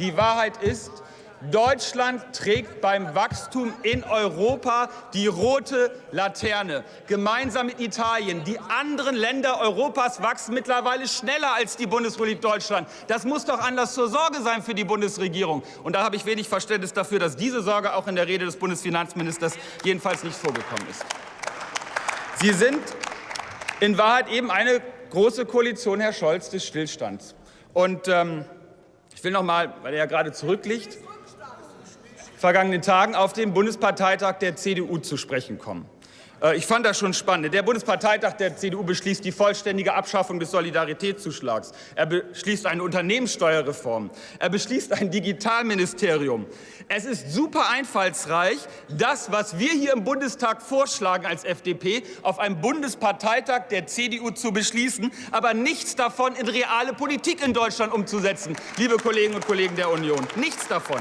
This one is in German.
Die Wahrheit ist, Deutschland trägt beim Wachstum in Europa die rote Laterne, gemeinsam mit Italien. Die anderen Länder Europas wachsen mittlerweile schneller als die Bundesrepublik Deutschland. Das muss doch Anlass zur Sorge sein für die Bundesregierung. Und da habe ich wenig Verständnis dafür, dass diese Sorge auch in der Rede des Bundesfinanzministers jedenfalls nicht vorgekommen ist. Sie sind in Wahrheit eben eine große Koalition, Herr Scholz, des Stillstands. Und ähm, ich will noch mal, weil er ja gerade zurückliegt, vergangenen Tagen auf den Bundesparteitag der CDU zu sprechen kommen. Äh, ich fand das schon spannend. Der Bundesparteitag der CDU beschließt die vollständige Abschaffung des Solidaritätszuschlags. Er beschließt eine Unternehmenssteuerreform. Er beschließt ein Digitalministerium. Es ist super einfallsreich, das, was wir hier im Bundestag vorschlagen als FDP, auf einem Bundesparteitag der CDU zu beschließen, aber nichts davon in reale Politik in Deutschland umzusetzen, liebe Kolleginnen und Kollegen der Union. Nichts davon.